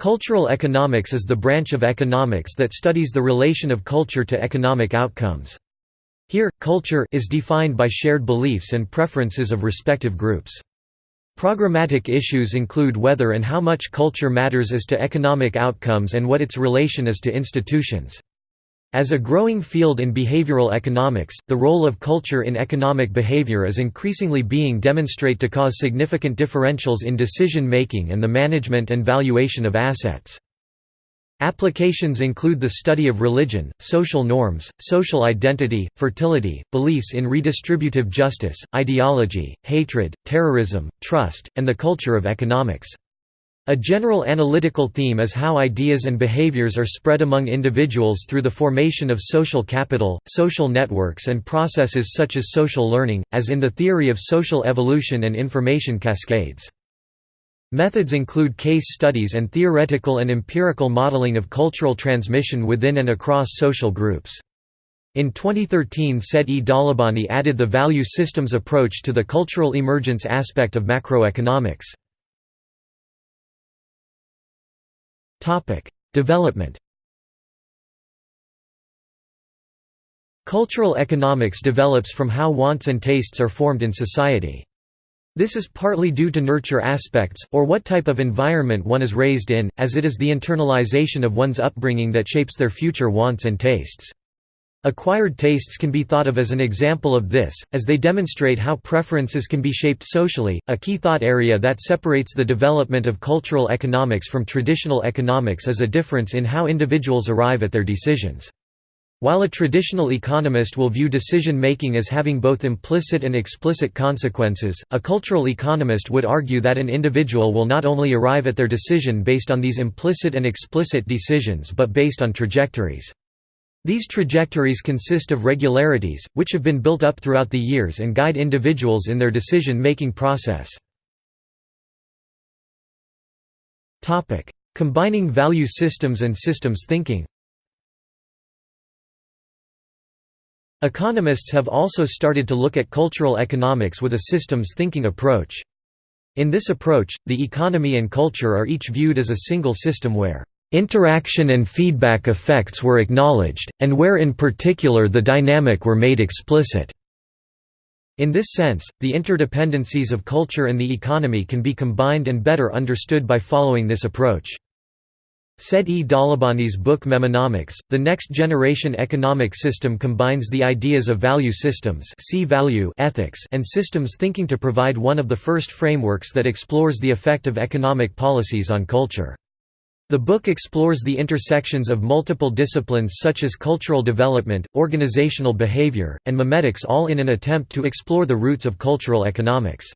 Cultural economics is the branch of economics that studies the relation of culture to economic outcomes. Here, culture is defined by shared beliefs and preferences of respective groups. Programmatic issues include whether and how much culture matters as to economic outcomes and what its relation is to institutions. As a growing field in behavioral economics, the role of culture in economic behavior is increasingly being demonstrate to cause significant differentials in decision-making and the management and valuation of assets. Applications include the study of religion, social norms, social identity, fertility, beliefs in redistributive justice, ideology, hatred, terrorism, trust, and the culture of economics. A general analytical theme is how ideas and behaviors are spread among individuals through the formation of social capital, social networks and processes such as social learning, as in the theory of social evolution and information cascades. Methods include case studies and theoretical and empirical modeling of cultural transmission within and across social groups. In 2013 Said E. Dawlabani added the value systems approach to the cultural emergence aspect of macroeconomics. Topic: Development. Cultural economics develops from how wants and tastes are formed in society. This is partly due to nurture aspects, or what type of environment one is raised in, as it is the internalization of one's upbringing that shapes their future wants and tastes. Acquired tastes can be thought of as an example of this, as they demonstrate how preferences can be shaped socially, a key thought area that separates the development of cultural economics from traditional economics is a difference in how individuals arrive at their decisions. While a traditional economist will view decision-making as having both implicit and explicit consequences, a cultural economist would argue that an individual will not only arrive at their decision based on these implicit and explicit decisions but based on trajectories. These trajectories consist of regularities, which have been built up throughout the years and guide individuals in their decision-making process. Combining value systems and systems thinking Economists have also started to look at cultural economics with a systems thinking approach. In this approach, the economy and culture are each viewed as a single system where Interaction and feedback effects were acknowledged, and where in particular the dynamic were made explicit. In this sense, the interdependencies of culture and the economy can be combined and better understood by following this approach. Said E. Dawlabani's book MEMEnomics, The Next Generation Economic System combines the ideas of value systems see value ethics and systems thinking to provide one of the first frameworks that explores the effect of economic policies on culture. The book explores the intersections of multiple disciplines such as cultural development, organizational behavior, and memetics all in an attempt to explore the roots of cultural economics.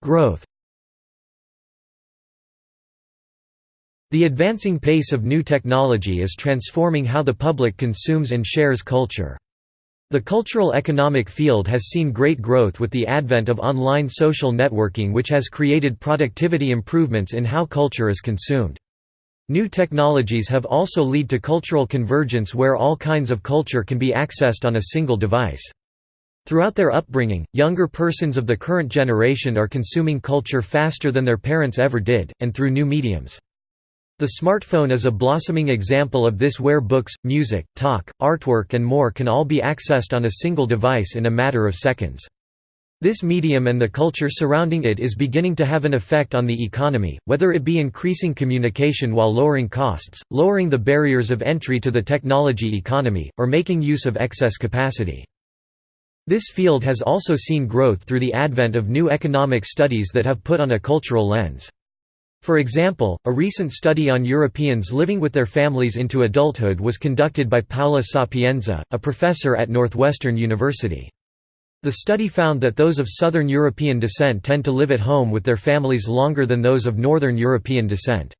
Growth The advancing pace of new technology is transforming how the public consumes and shares culture. The cultural economic field has seen great growth with the advent of online social networking which has created productivity improvements in how culture is consumed. New technologies have also led to cultural convergence where all kinds of culture can be accessed on a single device. Throughout their upbringing, younger persons of the current generation are consuming culture faster than their parents ever did, and through new mediums. The smartphone is a blossoming example of this where books, music, talk, artwork and more can all be accessed on a single device in a matter of seconds. This medium and the culture surrounding it is beginning to have an effect on the economy, whether it be increasing communication while lowering costs, lowering the barriers of entry to the technology economy, or making use of excess capacity. This field has also seen growth through the advent of new economic studies that have put on a cultural lens. For example, a recent study on Europeans living with their families into adulthood was conducted by Paola Sapienza, a professor at Northwestern University. The study found that those of Southern European descent tend to live at home with their families longer than those of Northern European descent.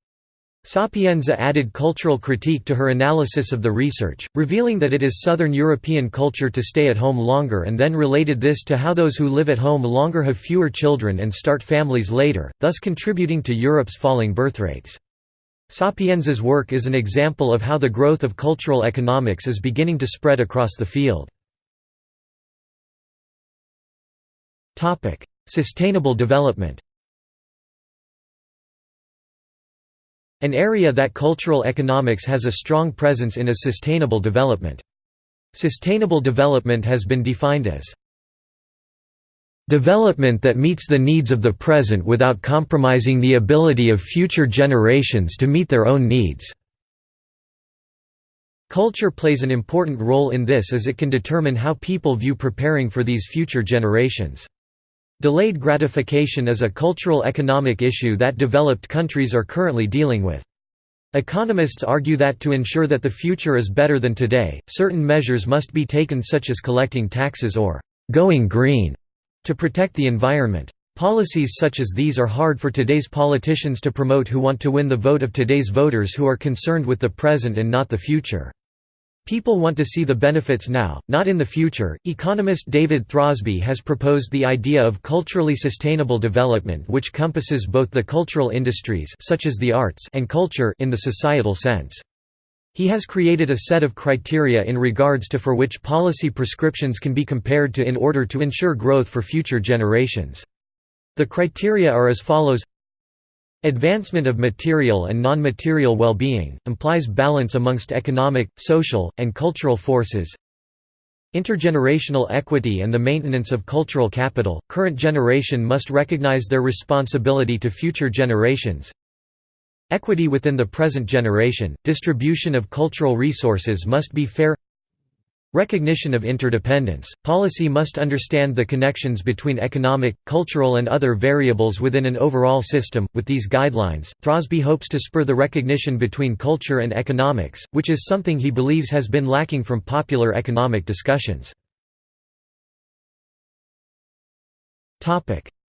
Sapienza added cultural critique to her analysis of the research, revealing that it is Southern European culture to stay at home longer and then related this to how those who live at home longer have fewer children and start families later, thus contributing to Europe's falling birth rates. Sapienza's work is an example of how the growth of cultural economics is beginning to spread across the field. Sustainable development An area that cultural economics has a strong presence in is sustainable development. Sustainable development has been defined as Development that meets the needs of the present without compromising the ability of future generations to meet their own needs. Culture plays an important role in this as it can determine how people view preparing for these future generations. Delayed gratification is a cultural economic issue that developed countries are currently dealing with. Economists argue that to ensure that the future is better than today, certain measures must be taken such as collecting taxes or «going green» to protect the environment. Policies such as these are hard for today's politicians to promote who want to win the vote of today's voters who are concerned with the present and not the future. People want to see the benefits now, not in the future. Economist David Throsby has proposed the idea of culturally sustainable development which compasses both the cultural industries such as the arts and culture in the societal sense. He has created a set of criteria in regards to for which policy prescriptions can be compared to in order to ensure growth for future generations. The criteria are as follows Advancement of material and non-material well-being, implies balance amongst economic, social, and cultural forces. Intergenerational equity and the maintenance of cultural capital, current generation must recognize their responsibility to future generations. Equity within the present generation, distribution of cultural resources must be fair Recognition of interdependence – Policy must understand the connections between economic, cultural and other variables within an overall system. With these guidelines, Throsby hopes to spur the recognition between culture and economics, which is something he believes has been lacking from popular economic discussions.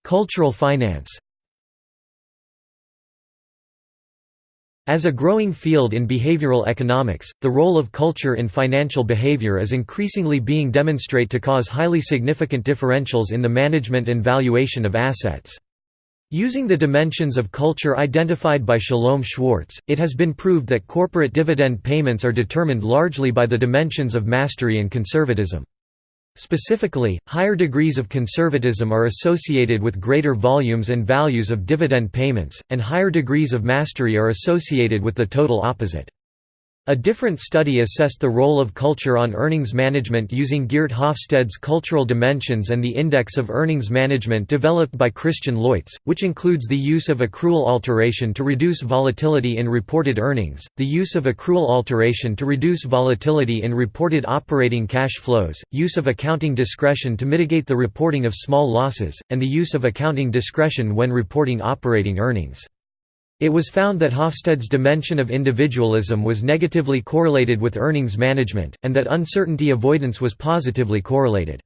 Cultural finance As a growing field in behavioral economics, the role of culture in financial behavior is increasingly being demonstrated to cause highly significant differentials in the management and valuation of assets. Using the dimensions of culture identified by Shalom Schwartz, it has been proved that corporate dividend payments are determined largely by the dimensions of mastery and conservatism. Specifically, higher degrees of conservatism are associated with greater volumes and values of dividend payments, and higher degrees of mastery are associated with the total opposite. A different study assessed the role of culture on earnings management using Geert Hofstede's cultural dimensions and the Index of Earnings Management developed by Christian Leuz, which includes the use of accrual alteration to reduce volatility in reported earnings, the use of accrual alteration to reduce volatility in reported operating cash flows, use of accounting discretion to mitigate the reporting of small losses, and the use of accounting discretion when reporting operating earnings. It was found that Hofstede's dimension of individualism was negatively correlated with earnings management, and that uncertainty avoidance was positively correlated.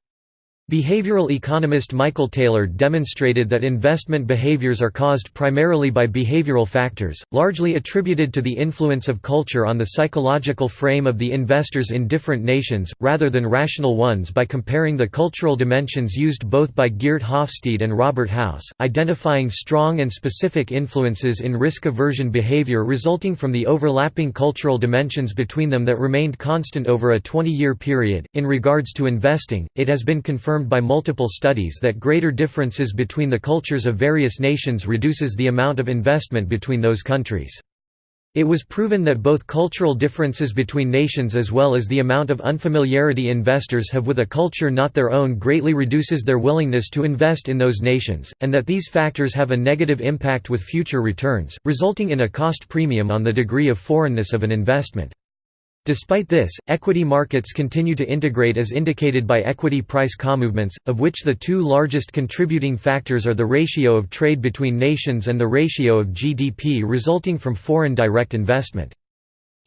Behavioral economist Michael Taylor demonstrated that investment behaviors are caused primarily by behavioral factors, largely attributed to the influence of culture on the psychological frame of the investors in different nations, rather than rational ones by comparing the cultural dimensions used both by Geert Hofstede and Robert House, identifying strong and specific influences in risk aversion behavior resulting from the overlapping cultural dimensions between them that remained constant over a 20-year period. In regards to investing, it has been confirmed confirmed by multiple studies that greater differences between the cultures of various nations reduces the amount of investment between those countries. It was proven that both cultural differences between nations as well as the amount of unfamiliarity investors have with a culture not their own greatly reduces their willingness to invest in those nations, and that these factors have a negative impact with future returns, resulting in a cost premium on the degree of foreignness of an investment. Despite this, equity markets continue to integrate as indicated by equity price comovements, of which the two largest contributing factors are the ratio of trade between nations and the ratio of GDP resulting from foreign direct investment.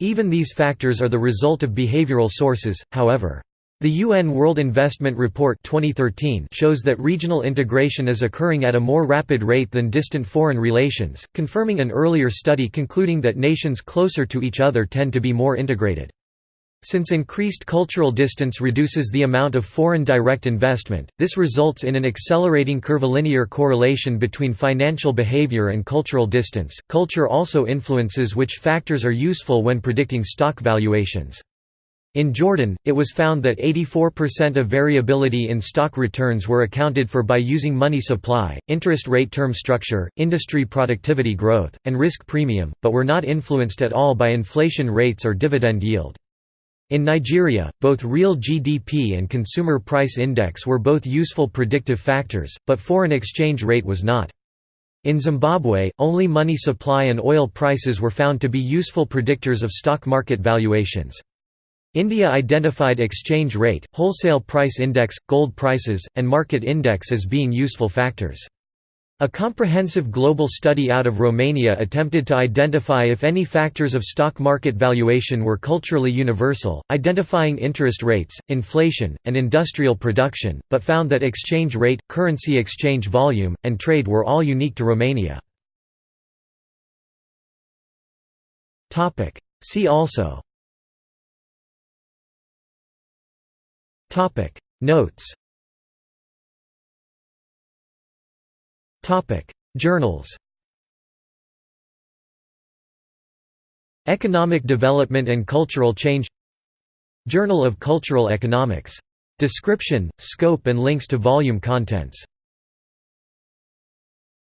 Even these factors are the result of behavioral sources, however. The UN World Investment Report 2013 shows that regional integration is occurring at a more rapid rate than distant foreign relations, confirming an earlier study concluding that nations closer to each other tend to be more integrated. Since increased cultural distance reduces the amount of foreign direct investment, this results in an accelerating curvilinear correlation between financial behavior and cultural distance. Culture also influences which factors are useful when predicting stock valuations. In Jordan, it was found that 84% of variability in stock returns were accounted for by using money supply, interest rate term structure, industry productivity growth, and risk premium, but were not influenced at all by inflation rates or dividend yield. In Nigeria, both real GDP and consumer price index were both useful predictive factors, but foreign exchange rate was not. In Zimbabwe, only money supply and oil prices were found to be useful predictors of stock market valuations. India identified exchange rate, wholesale price index, gold prices, and market index as being useful factors. A comprehensive global study out of Romania attempted to identify if any factors of stock market valuation were culturally universal, identifying interest rates, inflation, and industrial production, but found that exchange rate, currency exchange volume, and trade were all unique to Romania. See also Topic. Notes. Topic. Journals. Economic Development and Cultural Change. Journal of Cultural Economics. Description, scope and links to volume contents